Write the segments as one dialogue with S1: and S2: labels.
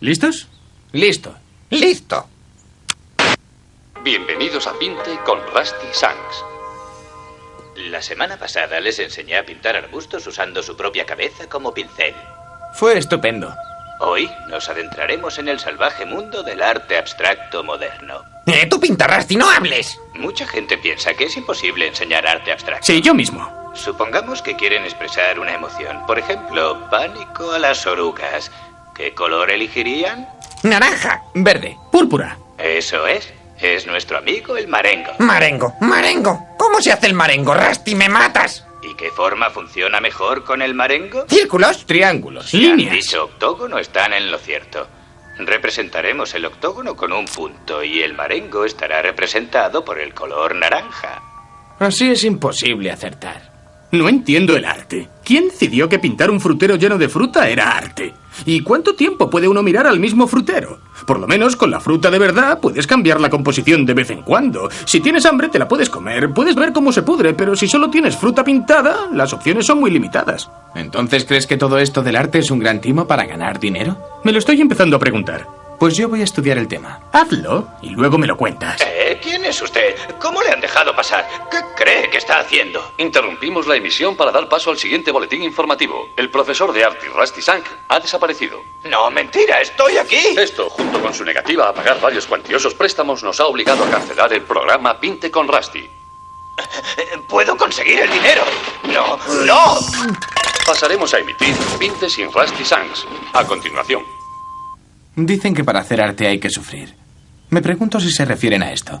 S1: ¿Listos?
S2: Listo.
S3: Listo.
S4: Bienvenidos a Pinte con Rusty Sanks.
S5: La semana pasada les enseñé a pintar arbustos usando su propia cabeza como pincel.
S2: Fue estupendo.
S5: Hoy nos adentraremos en el salvaje mundo del arte abstracto moderno.
S3: Eh, tú pintarás y no hables.
S5: Mucha gente piensa que es imposible enseñar arte abstracto.
S1: Sí, yo mismo.
S5: Supongamos que quieren expresar una emoción. Por ejemplo, pánico a las orugas. ¿Qué color elegirían?
S3: Naranja.
S2: Verde.
S1: Púrpura.
S5: Eso es. Es nuestro amigo el marengo.
S3: Marengo. Marengo. ¿Cómo se hace el marengo, Rusty? ¡Me matas!
S5: ¿Y qué forma funciona mejor con el marengo?
S3: ¿Círculos?
S2: Triángulos.
S5: Si han
S1: Líneas.
S5: dicho octógono, están en lo cierto. Representaremos el octógono con un punto y el marengo estará representado por el color naranja.
S2: Así es imposible acertar.
S1: No entiendo el arte. ¿Quién decidió que pintar un frutero lleno de fruta era arte? ¿Y cuánto tiempo puede uno mirar al mismo frutero? Por lo menos con la fruta de verdad puedes cambiar la composición de vez en cuando. Si tienes hambre te la puedes comer, puedes ver cómo se pudre, pero si solo tienes fruta pintada, las opciones son muy limitadas.
S2: ¿Entonces crees que todo esto del arte es un gran timo para ganar dinero?
S1: Me lo estoy empezando a preguntar.
S2: Pues yo voy a estudiar el tema.
S1: Hazlo y luego me lo cuentas.
S5: ¿Eh? ¿Quién es usted? ¿Cómo le han dejado pasar? ¿Qué cree que está haciendo?
S4: Interrumpimos la emisión para dar paso al siguiente boletín informativo. El profesor de arte Rusty Sank ha desaparecido.
S5: No, mentira, estoy aquí.
S4: Esto, junto con su negativa a pagar varios cuantiosos préstamos, nos ha obligado a cancelar el programa Pinte con Rusty.
S5: Puedo conseguir el dinero. No, no.
S4: Pasaremos a emitir Pinte sin Rusty Sanks. A continuación.
S2: Dicen que para hacer arte hay que sufrir. Me pregunto si se refieren a esto.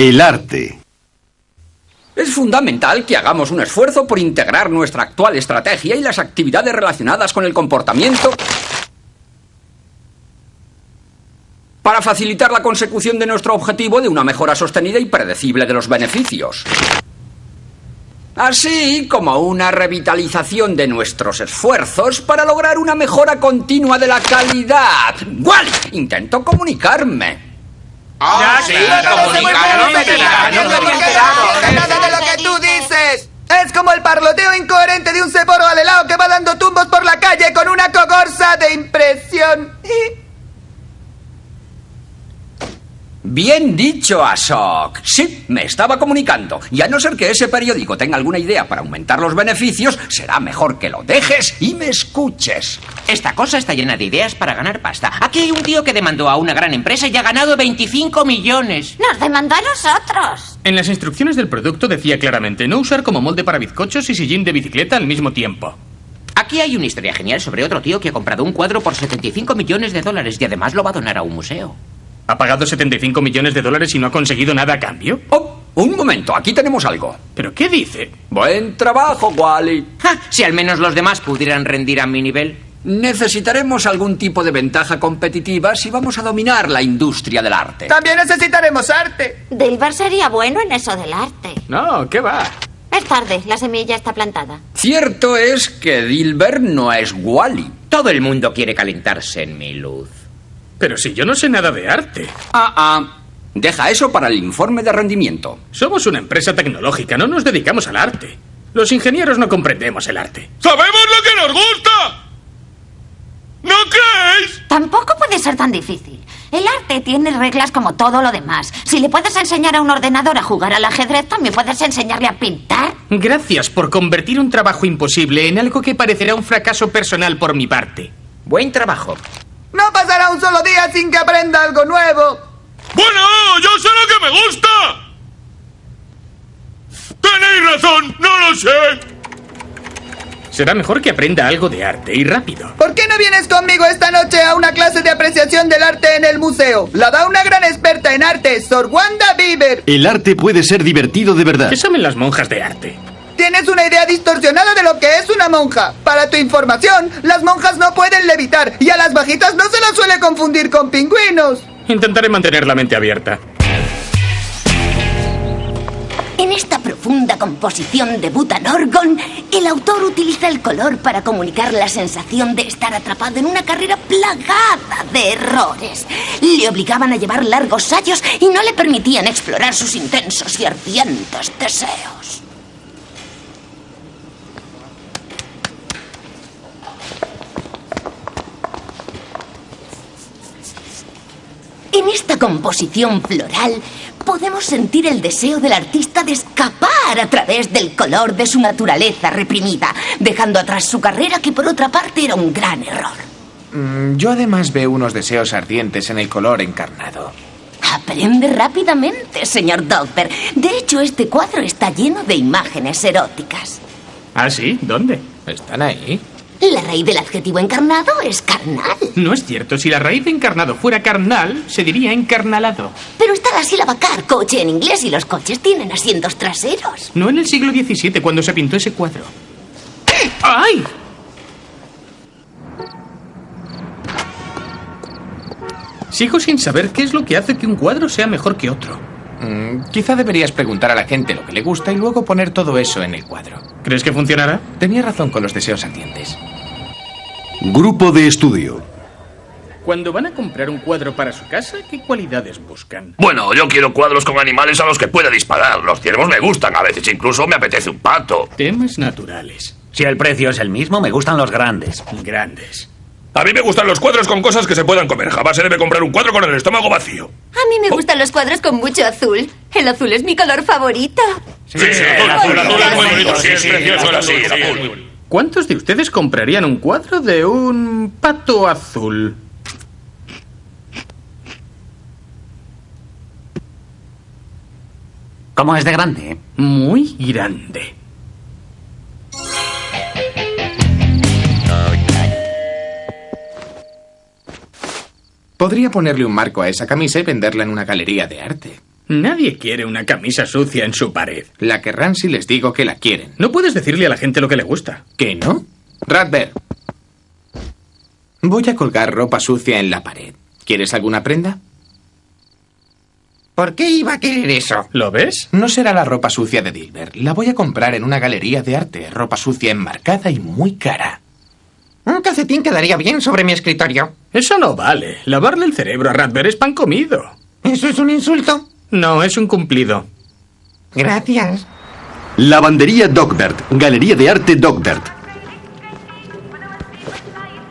S6: El arte.
S7: Es fundamental que hagamos un esfuerzo por integrar nuestra actual estrategia y las actividades relacionadas con el comportamiento para facilitar la consecución de nuestro objetivo de una mejora sostenida y predecible de los beneficios. Así como una revitalización de nuestros esfuerzos para lograr una mejora continua de la calidad. ¡Wally! Intento comunicarme.
S3: Ah,
S2: sí, comunicaron,
S3: de lo que tú dices. Es como el parloteo incoherente de un ceporo al helado que va dando tumbos por la calle con una cogorza de impresión.
S7: Bien dicho, Ashok. Sí, me estaba comunicando. Y a no ser que ese periódico tenga alguna idea para aumentar los beneficios, será mejor que lo dejes y me escuches.
S8: Esta cosa está llena de ideas para ganar pasta. Aquí hay un tío que demandó a una gran empresa y ha ganado 25 millones.
S9: Nos demandó a nosotros.
S1: En las instrucciones del producto decía claramente no usar como molde para bizcochos y sillín de bicicleta al mismo tiempo.
S8: Aquí hay una historia genial sobre otro tío que ha comprado un cuadro por 75 millones de dólares y además lo va a donar a un museo.
S1: ¿Ha pagado 75 millones de dólares y no ha conseguido nada a cambio?
S7: Oh, un momento, aquí tenemos algo.
S1: ¿Pero qué dice?
S7: Buen trabajo, Wally.
S8: Ja, si al menos los demás pudieran rendir a mi nivel.
S7: Necesitaremos algún tipo de ventaja competitiva si vamos a dominar la industria del arte.
S3: También necesitaremos arte.
S9: Dilber sería bueno en eso del arte.
S1: No, ¿qué va?
S9: Es tarde, la semilla está plantada.
S7: Cierto es que Dilber no es Wally.
S8: Todo el mundo quiere calentarse en mi luz.
S1: Pero si yo no sé nada de arte.
S7: Ah, ah. Deja eso para el informe de rendimiento.
S1: Somos una empresa tecnológica, no nos dedicamos al arte. Los ingenieros no comprendemos el arte.
S10: ¡Sabemos lo que nos gusta! ¿No creéis?
S9: Tampoco puede ser tan difícil. El arte tiene reglas como todo lo demás. Si le puedes enseñar a un ordenador a jugar al ajedrez, también puedes enseñarle a pintar.
S1: Gracias por convertir un trabajo imposible en algo que parecerá un fracaso personal por mi parte.
S8: Buen trabajo.
S3: No pasará un solo día sin que aprenda algo nuevo.
S10: Bueno, yo sé lo que me gusta. Tenéis razón, no lo sé.
S1: Será mejor que aprenda algo de arte y rápido.
S3: ¿Por qué no vienes conmigo esta noche a una clase de apreciación del arte en el museo? La da una gran experta en arte, Sor Wanda Bieber.
S6: El arte puede ser divertido de verdad.
S1: ¿Qué saben las monjas de arte?
S3: Tienes una idea distorsionada de lo que es una monja. Para tu información, las monjas no pueden levitar y a las bajitas no se las suele confundir con pingüinos.
S1: Intentaré mantener la mente abierta.
S11: En esta profunda composición de Butan-Orgon, el autor utiliza el color para comunicar la sensación de estar atrapado en una carrera plagada de errores. Le obligaban a llevar largos sayos y no le permitían explorar sus intensos y ardientes deseos. En esta composición floral podemos sentir el deseo del artista de escapar a través del color de su naturaleza reprimida, dejando atrás su carrera que por otra parte era un gran error.
S2: Mm, Yo además veo unos deseos ardientes en el color encarnado.
S11: Aprende rápidamente, señor Dogber. De hecho, este cuadro está lleno de imágenes eróticas.
S1: ¿Ah, sí? ¿Dónde?
S2: ¿Están ahí?
S11: La raíz del adjetivo encarnado es carnal.
S1: No es cierto. Si la raíz de encarnado fuera carnal, se diría encarnalado.
S11: Pero está la sílaba car, coche en inglés, y los coches tienen asientos traseros.
S1: No en el siglo XVII, cuando se pintó ese cuadro. ¡Ay! Sigo sin saber qué es lo que hace que un cuadro sea mejor que otro.
S2: Mm, quizá deberías preguntar a la gente lo que le gusta y luego poner todo eso en el cuadro.
S1: ¿Crees que funcionará?
S2: Tenía razón con los deseos ardientes.
S6: Grupo de estudio.
S1: Cuando van a comprar un cuadro para su casa, ¿qué cualidades buscan?
S12: Bueno, yo quiero cuadros con animales a los que pueda disparar. Los ciervos me gustan, a veces incluso me apetece un pato.
S1: Temas naturales.
S13: Si el precio es el mismo, me gustan los grandes.
S1: Grandes.
S12: A mí me gustan los cuadros con cosas que se puedan comer. Jamás se debe comprar un cuadro con el estómago vacío.
S14: A mí me gustan los cuadros con mucho azul. El azul es mi color favorito.
S12: Sí, sí, el azul, es muy bonito. Sí, precioso el azul, el azul.
S1: ¿Cuántos de ustedes comprarían un cuadro de un pato azul?
S13: ¿Cómo es de grande?
S1: Muy grande.
S2: Podría ponerle un marco a esa camisa y venderla en una galería de arte.
S1: Nadie quiere una camisa sucia en su pared.
S2: La querrán si les digo que la quieren.
S1: No puedes decirle a la gente lo que le gusta.
S2: ¿Que no? Radber. Voy a colgar ropa sucia en la pared. ¿Quieres alguna prenda?
S8: ¿Por qué iba a querer eso?
S1: ¿Lo ves?
S2: No será la ropa sucia de Dilbert. La voy a comprar en una galería de arte. Ropa sucia enmarcada y muy cara.
S8: Un calcetín quedaría bien sobre mi escritorio.
S1: Eso no vale. Lavarle el cerebro a Radber es pan comido.
S8: ¿Eso es un insulto?
S1: No, es un cumplido.
S14: Gracias.
S6: Lavandería Dogbert. Galería de arte Dogbert.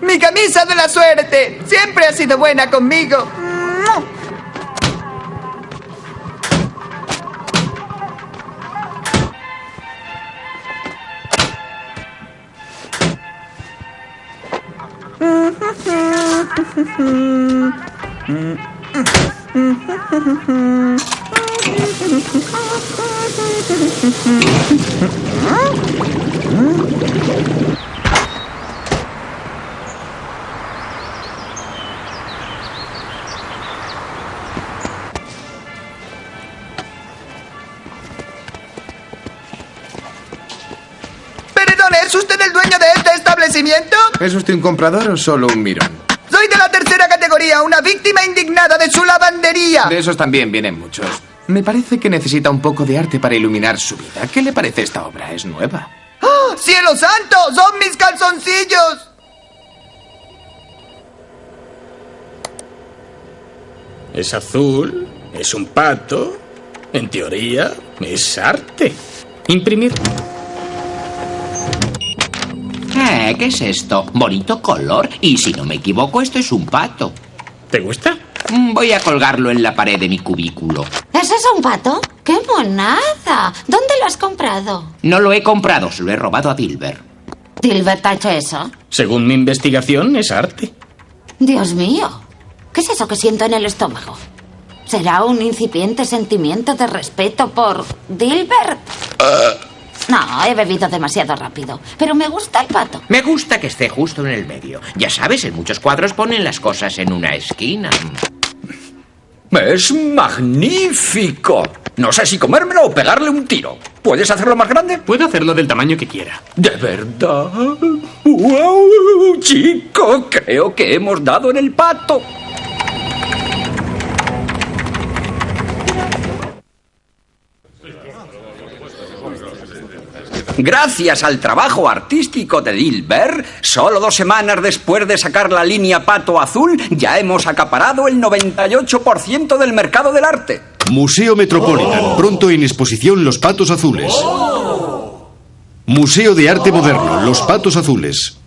S3: ¡Mi camisa de la suerte! Siempre ha sido buena conmigo. ¿es usted el dueño de este establecimiento?
S2: ¿Es usted un comprador o solo un mirón?
S3: Categoría, una víctima indignada de su lavandería.
S2: De esos también vienen muchos. Me parece que necesita un poco de arte para iluminar su vida. ¿Qué le parece esta obra? ¿Es nueva?
S3: ¡Oh, ¡Cielo santo! ¡Son mis calzoncillos!
S1: Es azul, es un pato. En teoría, es arte. Imprimir.
S8: Eh, ¿Qué es esto? Bonito color. Y si no me equivoco, esto es un pato.
S1: ¿Te gusta?
S8: Mm, Voy a colgarlo en la pared de mi cubículo.
S9: ¿Ese es un pato? ¡Qué monada! ¿Dónde lo has comprado?
S8: No lo he comprado, se lo he robado a Dilbert.
S9: ¿Dilbert ha hecho eso?
S1: Según mi investigación, es arte.
S9: Dios mío. ¿Qué es eso que siento en el estómago? ¿Será un incipiente sentimiento de respeto por Dilbert? No, he bebido demasiado rápido. Pero me gusta el pato.
S8: Me gusta que esté justo en el medio. Ya sabes, en muchos cuadros ponen las cosas en una esquina.
S7: Es magnífico. No sé si comérmelo o pegarle un tiro. ¿Puedes hacerlo más grande?
S1: Puedo hacerlo del tamaño que quiera.
S7: ¿De verdad? ¡Wow! Chico, creo que hemos dado en el pato. Gracias al trabajo artístico de Dilbert, solo dos semanas después de sacar la línea Pato Azul, ya hemos acaparado el 98% del mercado del arte.
S6: Museo Metropolitan. Pronto en exposición Los Patos Azules. Museo de Arte Moderno. Los Patos Azules.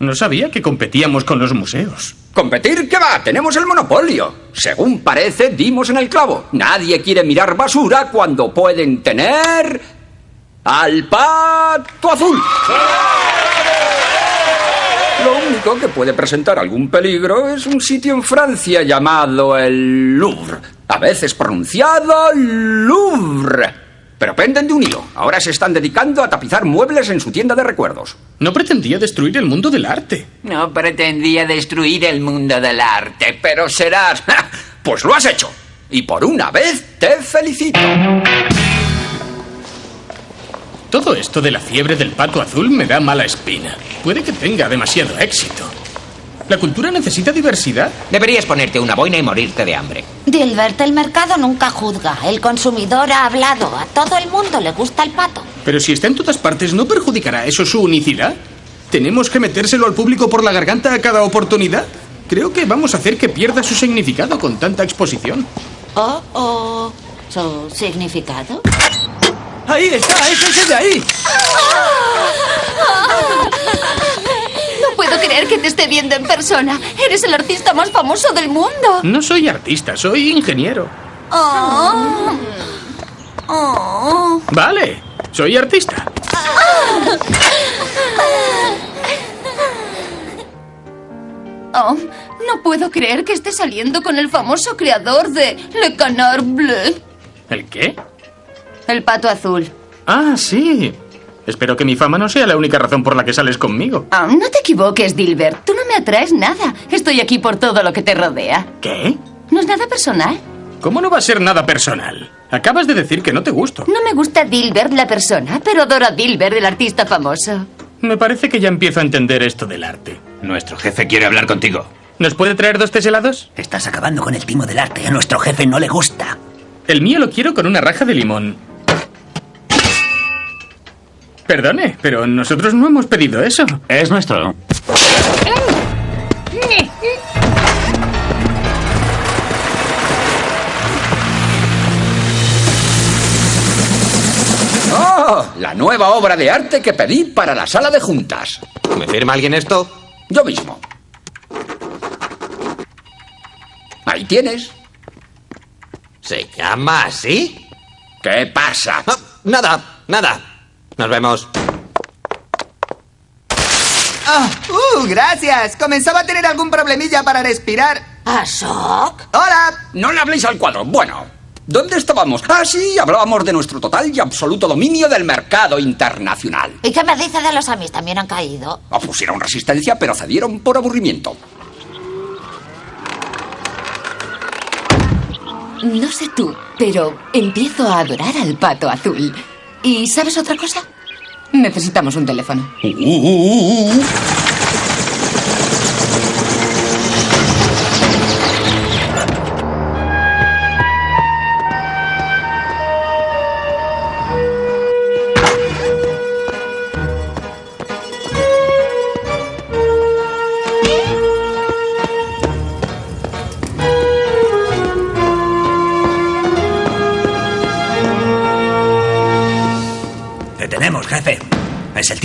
S1: No sabía que competíamos con los museos.
S7: ¿Competir qué va? Tenemos el monopolio. Según parece, dimos en el clavo. Nadie quiere mirar basura cuando pueden tener... al pato azul. Lo único que puede presentar algún peligro es un sitio en Francia llamado el Louvre. A veces pronunciado Louvre. Pero penden de un hilo. Ahora se están dedicando a tapizar muebles en su tienda de recuerdos.
S1: No pretendía destruir el mundo del arte.
S5: No pretendía destruir el mundo del arte, pero serás...
S7: Pues lo has hecho. Y por una vez te felicito.
S1: Todo esto de la fiebre del pato azul me da mala espina. Puede que tenga demasiado éxito. ¿La cultura necesita diversidad?
S8: Deberías ponerte una boina y morirte de hambre.
S9: Dilbert, el mercado nunca juzga. El consumidor ha hablado. A todo el mundo le gusta el pato.
S1: Pero si está en todas partes, ¿no perjudicará eso su unicidad? ¿Tenemos que metérselo al público por la garganta a cada oportunidad? Creo que vamos a hacer que pierda su significado con tanta exposición.
S9: Oh, oh. ¿Su significado?
S3: ¡Ahí está! ¡Es ese de ahí!
S14: No puedo creer que te esté viendo en persona. Eres el artista más famoso del mundo.
S1: No soy artista, soy ingeniero.
S14: Oh. Oh.
S1: Vale, soy artista.
S14: Oh, no puedo creer que esté saliendo con el famoso creador de Le Canard Bleu.
S1: ¿El qué?
S14: El pato azul.
S1: Ah, sí. Espero que mi fama no sea la única razón por la que sales conmigo.
S14: Ah, no te equivoques, Dilbert. Tú no me atraes nada. Estoy aquí por todo lo que te rodea.
S1: ¿Qué?
S14: No es nada personal.
S1: ¿Cómo no va a ser nada personal? Acabas de decir que no te gusto.
S14: No me gusta Dilbert la persona, pero adoro a Dilbert el artista famoso.
S1: Me parece que ya empiezo a entender esto del arte.
S13: Nuestro jefe quiere hablar contigo.
S1: ¿Nos puede traer dos tés helados?
S13: Estás acabando con el timo del arte. A nuestro jefe no le gusta.
S1: El mío lo quiero con una raja de limón. Perdone, pero nosotros no hemos pedido eso.
S13: Es nuestro.
S7: ¡Oh! La nueva obra de arte que pedí para la sala de juntas.
S2: ¿Me firma alguien esto?
S7: Yo mismo. Ahí tienes.
S2: ¿Se llama así?
S7: ¿Qué pasa?
S2: Nada, nada. Nos vemos.
S3: Ah, ¡Uh, gracias! Comenzaba a tener algún problemilla para respirar.
S9: ¿Ashok?
S3: ¡Hola!
S7: No le habléis al cuadro. Bueno, ¿dónde estábamos? Ah, sí, hablábamos de nuestro total y absoluto dominio del mercado internacional.
S9: ¿Y qué me dice de los Amis? ¿También han caído?
S7: Opusieron resistencia, pero cedieron por aburrimiento.
S14: No sé tú, pero empiezo a adorar al pato azul. ¿Y sabes otra cosa? Necesitamos un teléfono.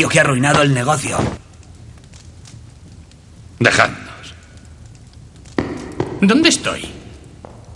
S13: Tío que ha arruinado el negocio.
S12: Dejadnos.
S1: ¿Dónde estoy?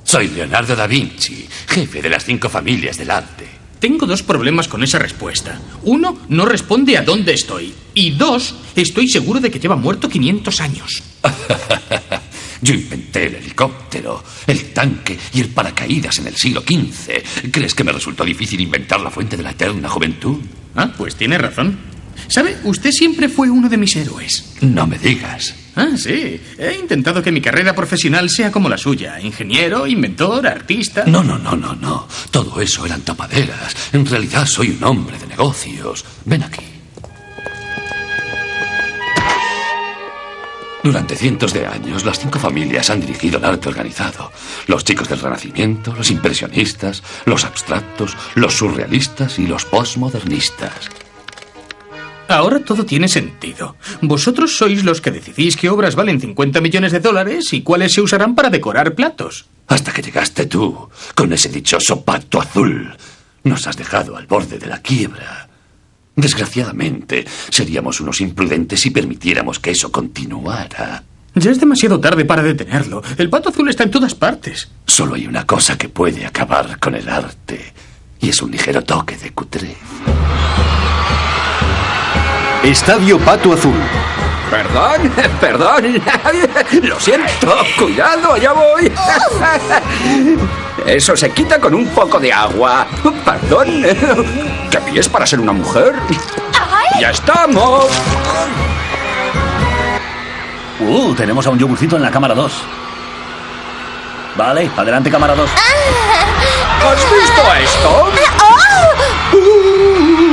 S12: Soy Leonardo da Vinci, jefe de las cinco familias del arte.
S1: Tengo dos problemas con esa respuesta. Uno, no responde a dónde estoy. Y dos, estoy seguro de que lleva muerto 500 años.
S15: Yo inventé el helicóptero, el tanque y el paracaídas en el siglo XV. ¿Crees que me resultó difícil inventar la fuente de la eterna juventud?
S1: Ah, pues tiene razón. ¿Sabe? Usted siempre fue uno de mis héroes.
S15: No me digas.
S1: Ah, sí. He intentado que mi carrera profesional sea como la suya. Ingeniero, inventor, artista.
S15: No, no, no, no, no. Todo eso eran tapaderas. En realidad soy un hombre de negocios. Ven aquí. Durante cientos de años, las cinco familias han dirigido el arte organizado. Los chicos del Renacimiento, los impresionistas, los abstractos, los surrealistas y los postmodernistas.
S1: Ahora todo tiene sentido. Vosotros sois los que decidís qué obras valen 50 millones de dólares y cuáles se usarán para decorar platos.
S15: Hasta que llegaste tú, con ese dichoso pacto azul. Nos has dejado al borde de la quiebra. Desgraciadamente, seríamos unos imprudentes si permitiéramos que eso continuara.
S1: Ya es demasiado tarde para detenerlo. El pato azul está en todas partes.
S15: Solo hay una cosa que puede acabar con el arte, y es un ligero toque de cutrez.
S6: Estadio Pato Azul.
S7: Perdón, perdón. Lo siento. Cuidado, allá voy. Eso se quita con un poco de agua. Perdón. ¿Qué pies para ser una mujer? ¡Ya estamos!
S13: Uh, tenemos a un yogurcito en la cámara 2. Vale, adelante cámara 2.
S7: ¿Has visto esto?
S11: ¡Oh!